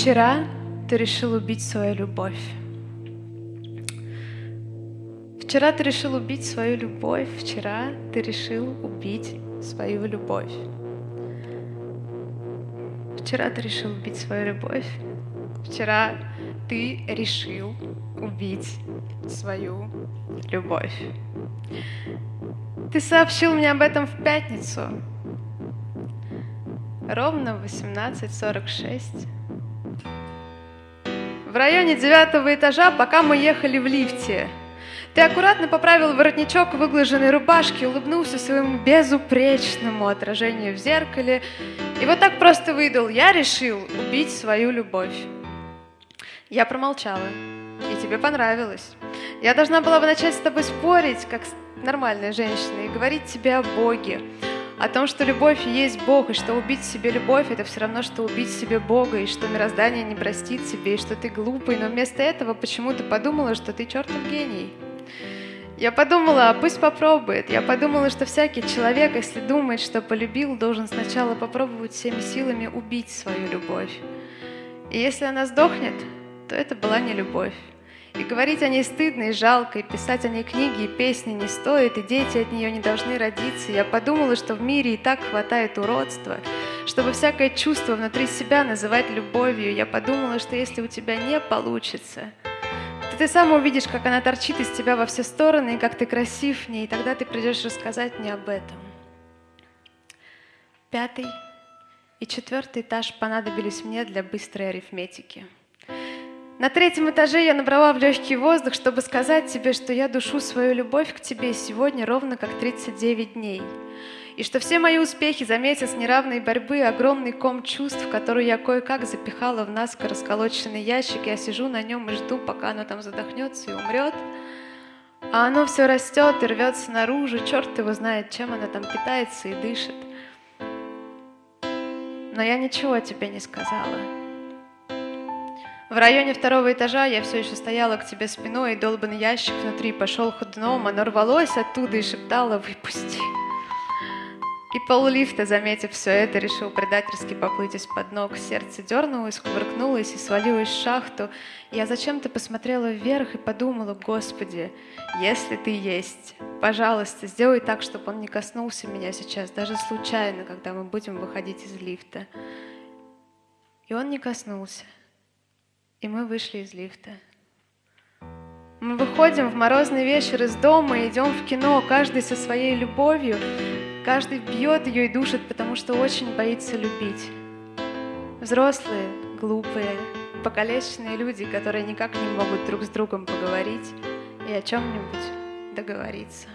Вчера ты решил убить свою любовь. Вчера ты решил убить свою любовь. Вчера ты решил убить свою любовь. Вчера ты решил убить свою любовь. Вчера ты решил убить свою любовь. Ты сообщил мне об этом в пятницу. Ровно в 18.46. В районе девятого этажа, пока мы ехали в лифте, ты аккуратно поправил воротничок выглаженной рубашки, улыбнулся своему безупречному отражению в зеркале и вот так просто выдал «Я решил убить свою любовь». Я промолчала, и тебе понравилось. Я должна была бы начать с тобой спорить, как нормальная женщина, и говорить тебе о Боге, о том, что любовь есть Бог, и что убить себе любовь — это все равно, что убить себе Бога, и что мироздание не простит тебе, и что ты глупый, но вместо этого почему-то подумала, что ты чертов гений. Я подумала, а пусть попробует. Я подумала, что всякий человек, если думает, что полюбил, должен сначала попробовать всеми силами убить свою любовь. И если она сдохнет, то это была не любовь. И говорить о ней стыдно и жалко, и писать о ней книги и песни не стоит, и дети от нее не должны родиться. Я подумала, что в мире и так хватает уродства, чтобы всякое чувство внутри себя называть любовью. Я подумала, что если у тебя не получится, то ты сам увидишь, как она торчит из тебя во все стороны, и как ты красив в ней, и тогда ты придешь рассказать мне об этом. Пятый и четвертый этаж понадобились мне для быстрой арифметики. На третьем этаже я набрала в легкий воздух, чтобы сказать тебе, что я душу свою любовь к тебе сегодня ровно как 39 дней. И что все мои успехи за месяц неравной борьбы, огромный ком чувств, который я кое-как запихала в наскоро расколоченный ящик, я сижу на нем и жду, пока оно там задохнется и умрет. А оно все растет и рвется наружу, черт его знает, чем оно там питается и дышит. Но я ничего тебе не сказала. В районе второго этажа я все еще стояла к тебе спиной, и долбанный ящик внутри пошел ходуном, оно рвалось оттуда и шептало «Выпусти». И пол лифта, заметив все это, решил предательски поплыть из-под ног. Сердце дернулось, кувыркнулось и свалилось в шахту. Я зачем-то посмотрела вверх и подумала, Господи, если ты есть, пожалуйста, сделай так, чтобы он не коснулся меня сейчас, даже случайно, когда мы будем выходить из лифта. И он не коснулся. И мы вышли из лифта. Мы выходим в морозный вечер из дома идем в кино, каждый со своей любовью, каждый бьет ее и душит, потому что очень боится любить. Взрослые, глупые, покалеченные люди, которые никак не могут друг с другом поговорить и о чем-нибудь договориться.